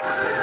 you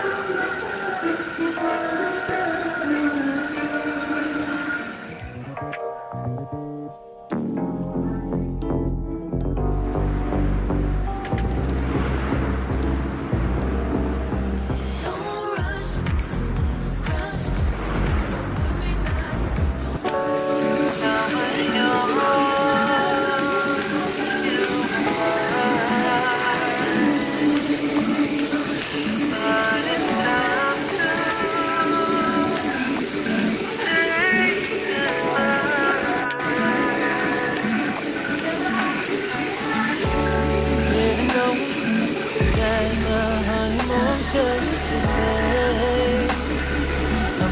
yesterday.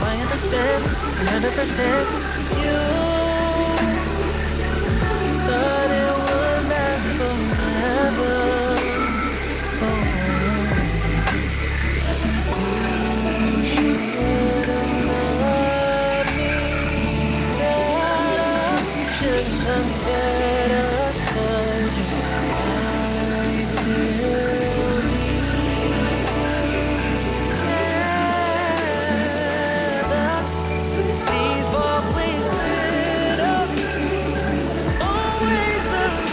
I understand, 100%. You thought it would last forever. You should have loved me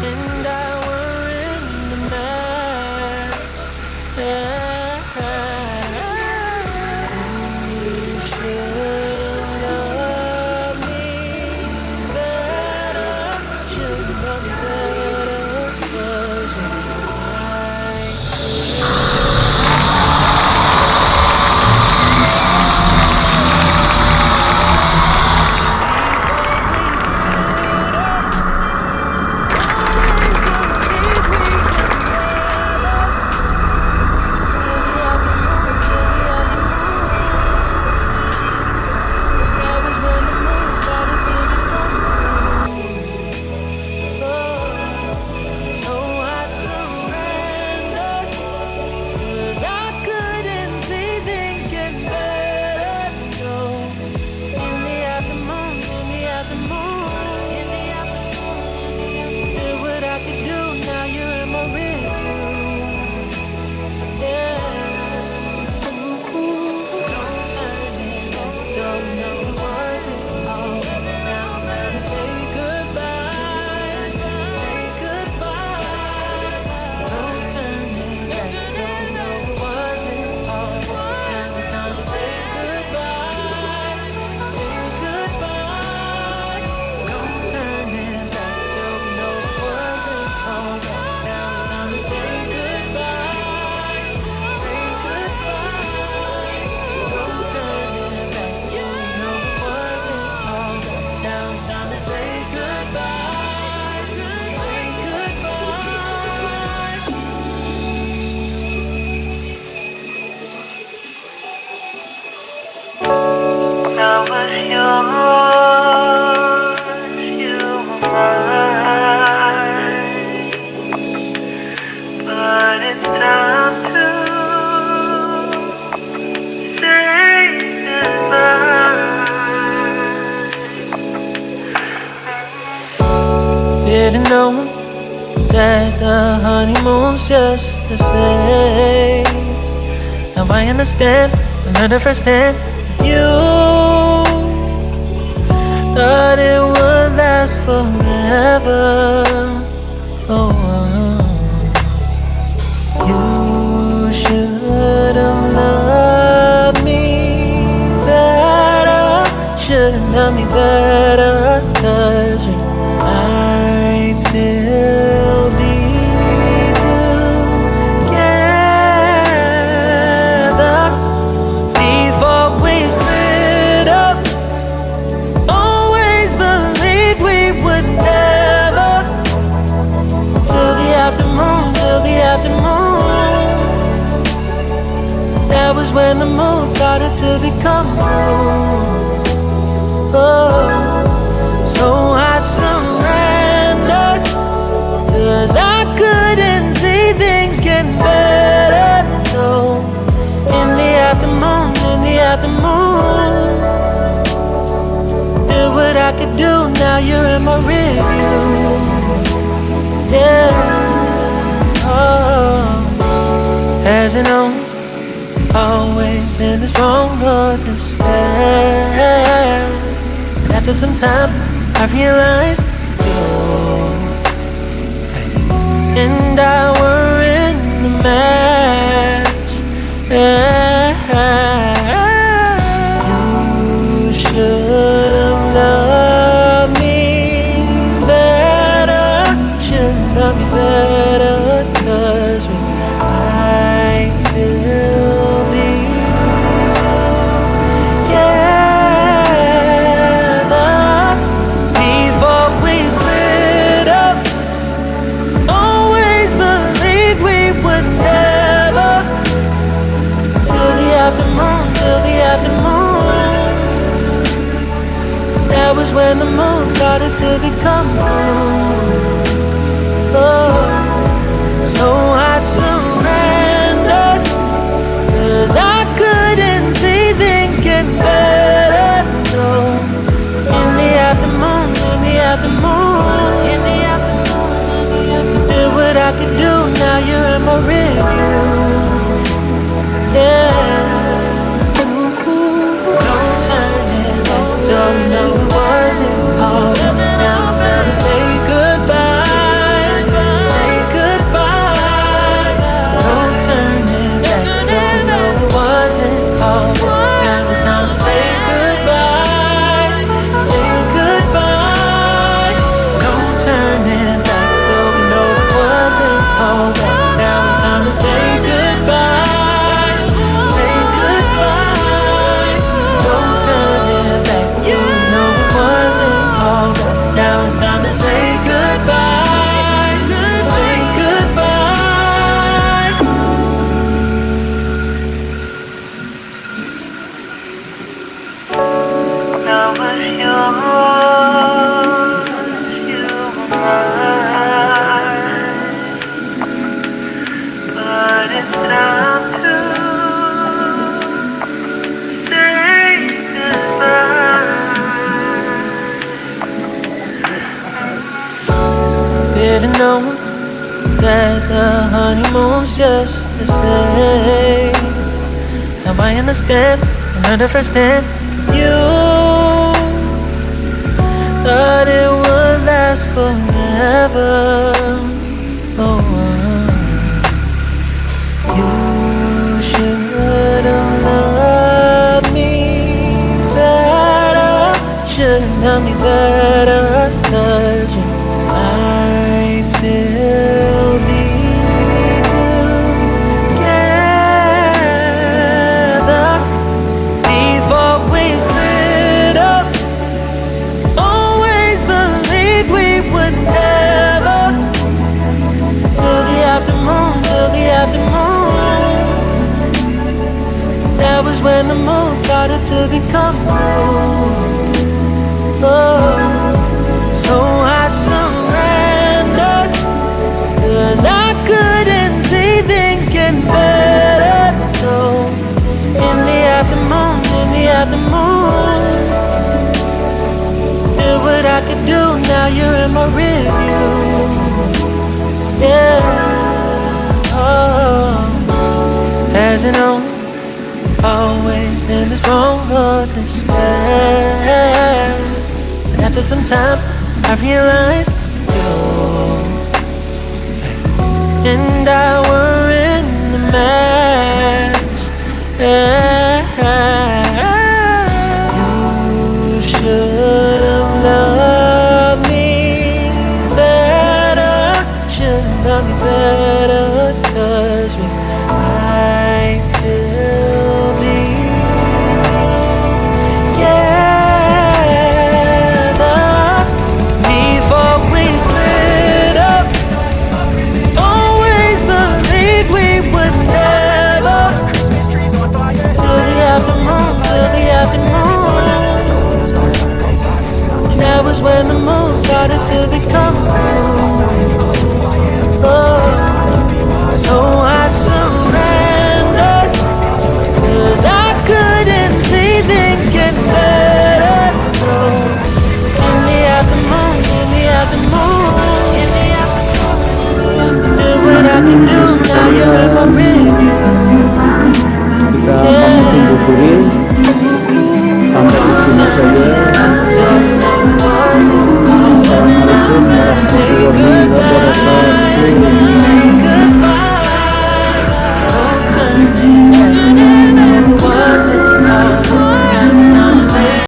Didn't just a phase. Now I understand, another first hand. You thought it would last forever. Oh, uh, you should have loved me better. Should have loved me better, cause we might still when the moon started to become blue. Oh, so I surrendered, cause I couldn't see things getting better. No, in the afternoon, in the afternoon, did what I could do, now you're in my review. Yeah, oh, as you know always been this wrong or this bad. And after some time, I realized you and I were in the match. You when the moon started to become blue. Oh, so I surrendered, cause I couldn't see things getting better. No, in the afternoon, in the afternoon, in the afternoon, did what I could do, now you're in my review. Time to say know that the honeymoon's just a phase. Now I understand and understand you thought it would last forever. Oh, uh. you should have loved me better. Should have loved me better, started to become blue. Oh, so I surrendered. Cause I couldn't see things getting better. No, in the afternoon, in the afternoon. Did what I could do, now you're in my review. Yeah. Oh, as know, always been this bad. And after some time, I realized you and I harder to become. Oh, so I surrendered, I couldn't see things get better. The the the do what I can do, now you're in my room.